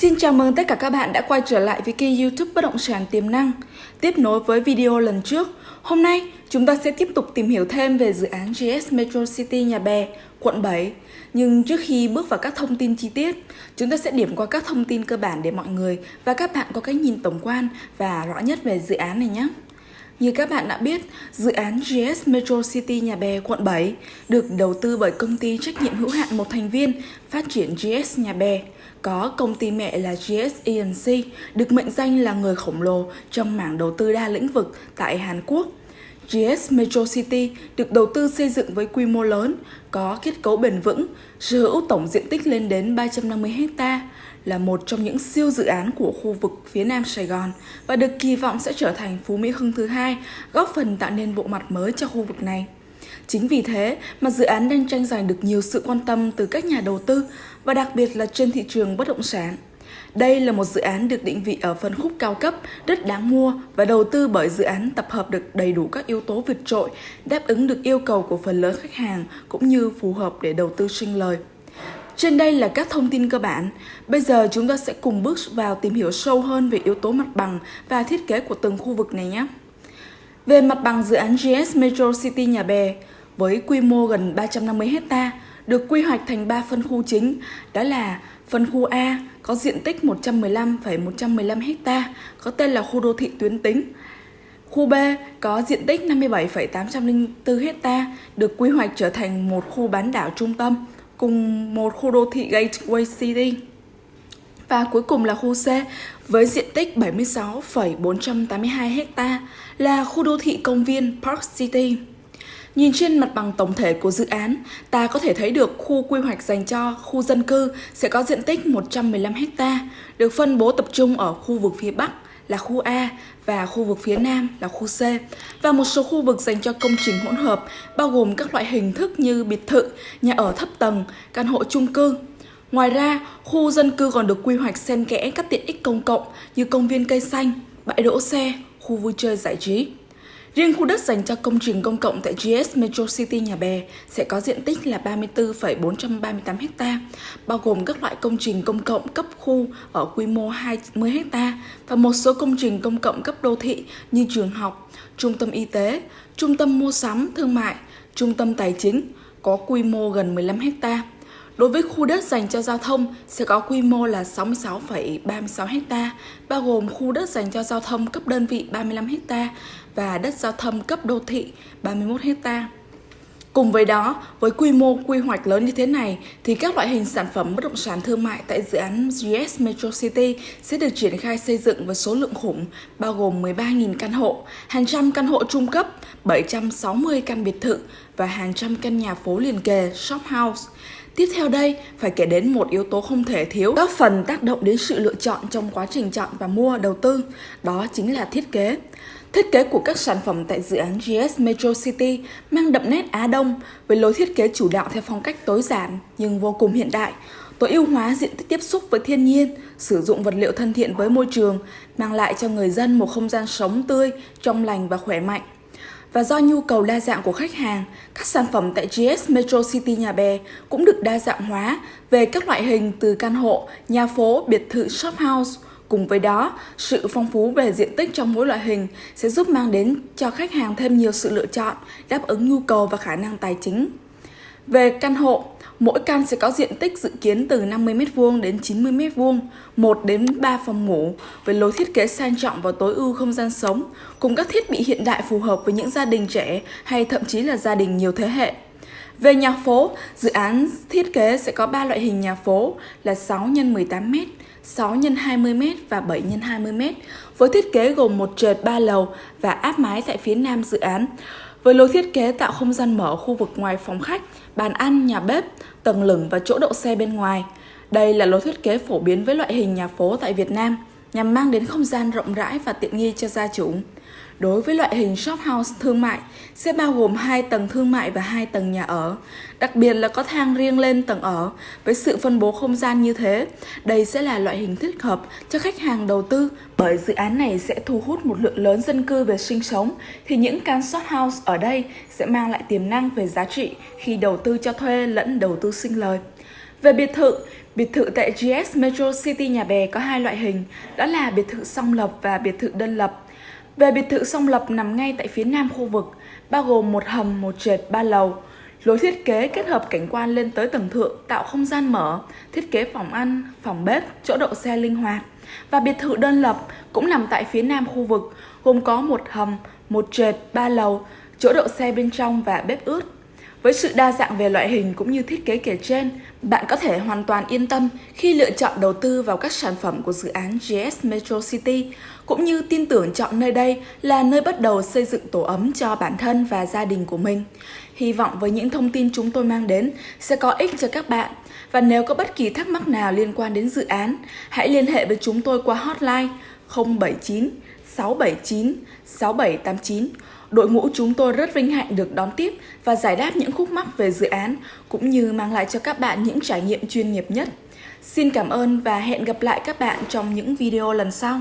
Xin chào mừng tất cả các bạn đã quay trở lại với kênh youtube Bất Động Sản Tiềm Năng. Tiếp nối với video lần trước Hôm nay chúng ta sẽ tiếp tục tìm hiểu thêm về dự án GS Metro City Nhà Bè, quận 7 Nhưng trước khi bước vào các thông tin chi tiết Chúng ta sẽ điểm qua các thông tin cơ bản để mọi người và các bạn có cái nhìn tổng quan và rõ nhất về dự án này nhé như các bạn đã biết, dự án GS Metro City Nhà Bè quận 7 được đầu tư bởi công ty trách nhiệm hữu hạn một thành viên phát triển GS Nhà Bè. Có công ty mẹ là GS ENC, được mệnh danh là người khổng lồ trong mảng đầu tư đa lĩnh vực tại Hàn Quốc. GS Metro City được đầu tư xây dựng với quy mô lớn, có kết cấu bền vững, sở hữu tổng diện tích lên đến 350 ha, là một trong những siêu dự án của khu vực phía Nam Sài Gòn và được kỳ vọng sẽ trở thành Phú Mỹ Hưng thứ hai, góp phần tạo nên bộ mặt mới cho khu vực này. Chính vì thế mà dự án đang tranh giành được nhiều sự quan tâm từ các nhà đầu tư và đặc biệt là trên thị trường bất động sản. Đây là một dự án được định vị ở phân khúc cao cấp, rất đáng mua và đầu tư bởi dự án tập hợp được đầy đủ các yếu tố vượt trội, đáp ứng được yêu cầu của phần lớn khách hàng cũng như phù hợp để đầu tư sinh lời. Trên đây là các thông tin cơ bản. Bây giờ chúng ta sẽ cùng bước vào tìm hiểu sâu hơn về yếu tố mặt bằng và thiết kế của từng khu vực này nhé. Về mặt bằng dự án GS Metro City Nhà Bè, với quy mô gần 350 hecta được quy hoạch thành 3 phân khu chính, đó là phân khu A có diện tích 115,115 ha, có tên là khu đô thị tuyến tính. Khu B có diện tích 57,804 ha, được quy hoạch trở thành một khu bán đảo trung tâm cùng một khu đô thị Gateway City. Và cuối cùng là khu C với diện tích 76,482 ha là khu đô thị công viên Park City. Nhìn trên mặt bằng tổng thể của dự án, ta có thể thấy được khu quy hoạch dành cho khu dân cư sẽ có diện tích 115 ha, được phân bố tập trung ở khu vực phía Bắc là khu A và khu vực phía Nam là khu C và một số khu vực dành cho công trình hỗn hợp bao gồm các loại hình thức như biệt thự, nhà ở thấp tầng, căn hộ chung cư. Ngoài ra, khu dân cư còn được quy hoạch xen kẽ các tiện ích công cộng như công viên cây xanh, bãi đỗ xe, khu vui chơi giải trí. Riêng khu đất dành cho công trình công cộng tại GS Metro City Nhà Bè sẽ có diện tích là 34,438 ha, bao gồm các loại công trình công cộng cấp khu ở quy mô 20 ha và một số công trình công cộng cấp đô thị như trường học, trung tâm y tế, trung tâm mua sắm, thương mại, trung tâm tài chính có quy mô gần 15 ha. Đối với khu đất dành cho giao thông sẽ có quy mô là 66,36 ha, bao gồm khu đất dành cho giao thông cấp đơn vị 35 ha và đất giao thông cấp đô thị 31 ha. Cùng với đó, với quy mô quy hoạch lớn như thế này thì các loại hình sản phẩm bất động sản thương mại tại dự án GS Metro City sẽ được triển khai xây dựng với số lượng khủng bao gồm 13.000 căn hộ, hàng trăm căn hộ trung cấp, 760 căn biệt thự và hàng trăm căn nhà phố liền kề, shop house. Tiếp theo đây, phải kể đến một yếu tố không thể thiếu góp phần tác động đến sự lựa chọn trong quá trình chọn và mua đầu tư, đó chính là thiết kế. Thiết kế của các sản phẩm tại dự án GS Metro City mang đậm nét Á Đông với lối thiết kế chủ đạo theo phong cách tối giản nhưng vô cùng hiện đại, tối ưu hóa diện tích tiếp xúc với thiên nhiên, sử dụng vật liệu thân thiện với môi trường, mang lại cho người dân một không gian sống tươi, trong lành và khỏe mạnh. Và do nhu cầu đa dạng của khách hàng, các sản phẩm tại GS Metro City Nhà Bè cũng được đa dạng hóa về các loại hình từ căn hộ, nhà phố, biệt thự, shop house. Cùng với đó, sự phong phú về diện tích trong mỗi loại hình sẽ giúp mang đến cho khách hàng thêm nhiều sự lựa chọn, đáp ứng nhu cầu và khả năng tài chính. Về căn hộ, mỗi căn sẽ có diện tích dự kiến từ 50m2 đến 90m2, 1 đến 3 phòng ngủ, với lối thiết kế sang trọng và tối ưu không gian sống, cùng các thiết bị hiện đại phù hợp với những gia đình trẻ hay thậm chí là gia đình nhiều thế hệ. Về nhà phố, dự án thiết kế sẽ có 3 loại hình nhà phố là 6 x 18m, 6 x 20m và 7 x 20m, với thiết kế gồm một trệt 3 lầu và áp mái tại phía nam dự án. Với lối thiết kế tạo không gian mở khu vực ngoài phòng khách, bàn ăn, nhà bếp, tầng lửng và chỗ đậu xe bên ngoài. Đây là lối thiết kế phổ biến với loại hình nhà phố tại Việt Nam, nhằm mang đến không gian rộng rãi và tiện nghi cho gia chủ. Đối với loại hình shop house thương mại, sẽ bao gồm 2 tầng thương mại và 2 tầng nhà ở. Đặc biệt là có thang riêng lên tầng ở với sự phân bố không gian như thế. Đây sẽ là loại hình thích hợp cho khách hàng đầu tư bởi dự án này sẽ thu hút một lượng lớn dân cư về sinh sống thì những căn shop house ở đây sẽ mang lại tiềm năng về giá trị khi đầu tư cho thuê lẫn đầu tư sinh lời. Về biệt thự, biệt thự tại GS Metro City Nhà Bè có hai loại hình, đó là biệt thự song lập và biệt thự đơn lập. Về biệt thự song lập nằm ngay tại phía nam khu vực, bao gồm một hầm, một trệt, ba lầu. Lối thiết kế kết hợp cảnh quan lên tới tầng thượng tạo không gian mở, thiết kế phòng ăn, phòng bếp, chỗ đậu xe linh hoạt. Và biệt thự đơn lập cũng nằm tại phía nam khu vực, gồm có một hầm, một trệt, ba lầu, chỗ đậu xe bên trong và bếp ướt. Với sự đa dạng về loại hình cũng như thiết kế kể trên, bạn có thể hoàn toàn yên tâm khi lựa chọn đầu tư vào các sản phẩm của dự án GS Metro City, cũng như tin tưởng chọn nơi đây là nơi bắt đầu xây dựng tổ ấm cho bản thân và gia đình của mình. Hy vọng với những thông tin chúng tôi mang đến sẽ có ích cho các bạn. Và nếu có bất kỳ thắc mắc nào liên quan đến dự án, hãy liên hệ với chúng tôi qua hotline 079 679 6789 Đội ngũ chúng tôi rất vinh hạnh được đón tiếp và giải đáp những khúc mắc về dự án, cũng như mang lại cho các bạn những trải nghiệm chuyên nghiệp nhất. Xin cảm ơn và hẹn gặp lại các bạn trong những video lần sau.